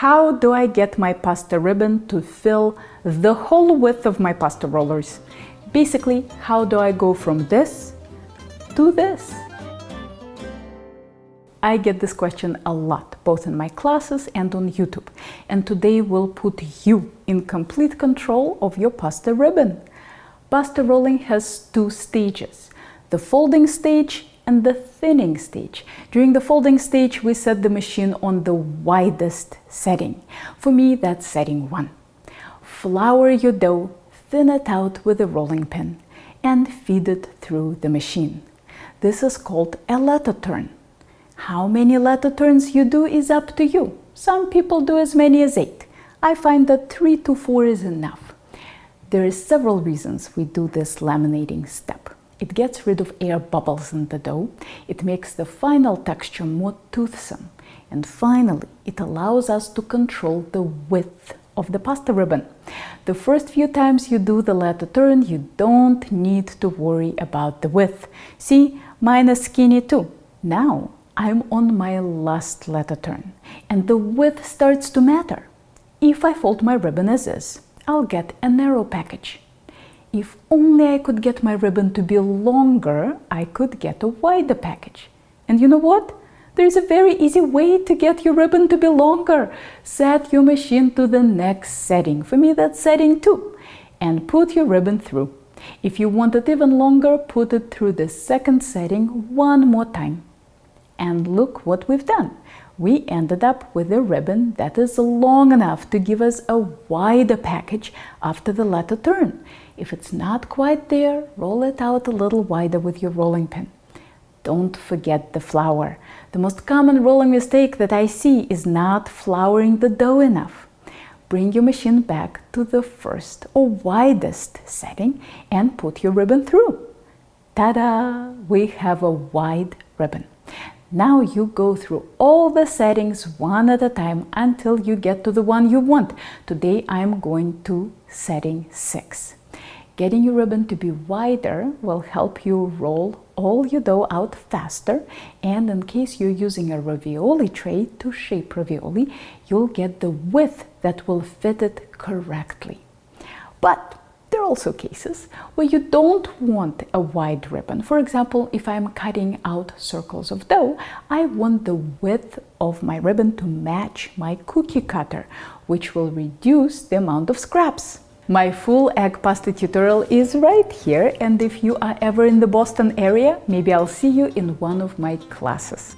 how do I get my pasta ribbon to fill the whole width of my pasta rollers? Basically, how do I go from this to this? I get this question a lot, both in my classes and on YouTube. And today we'll put you in complete control of your pasta ribbon. Pasta rolling has two stages, the folding stage and the thinning stage. During the folding stage, we set the machine on the widest setting. For me, that's setting one. Flour your dough, thin it out with a rolling pin and feed it through the machine. This is called a letter turn. How many letter turns you do is up to you. Some people do as many as eight. I find that three to four is enough. There are several reasons we do this laminating step. It gets rid of air bubbles in the dough. It makes the final texture more toothsome. And finally, it allows us to control the width of the pasta ribbon. The first few times you do the letter turn, you don't need to worry about the width. See, mine is skinny too. Now I'm on my last letter turn and the width starts to matter. If I fold my ribbon as is, I'll get a narrow package. If only I could get my ribbon to be longer, I could get a wider package. And you know what? There's a very easy way to get your ribbon to be longer. Set your machine to the next setting. For me, that's setting 2. And put your ribbon through. If you want it even longer, put it through the second setting one more time. And look what we've done. We ended up with a ribbon that is long enough to give us a wider package after the letter turn. If it's not quite there, roll it out a little wider with your rolling pin. Don't forget the flour. The most common rolling mistake that I see is not flouring the dough enough. Bring your machine back to the first or widest setting and put your ribbon through. Ta-da! We have a wide ribbon. Now you go through all the settings one at a time until you get to the one you want. Today I'm going to setting 6. Getting your ribbon to be wider will help you roll all your dough out faster and in case you're using a ravioli tray to shape ravioli, you'll get the width that will fit it correctly. But also cases where you don't want a wide ribbon. For example, if I'm cutting out circles of dough, I want the width of my ribbon to match my cookie cutter, which will reduce the amount of scraps. My full egg pasta tutorial is right here and if you are ever in the Boston area, maybe I'll see you in one of my classes.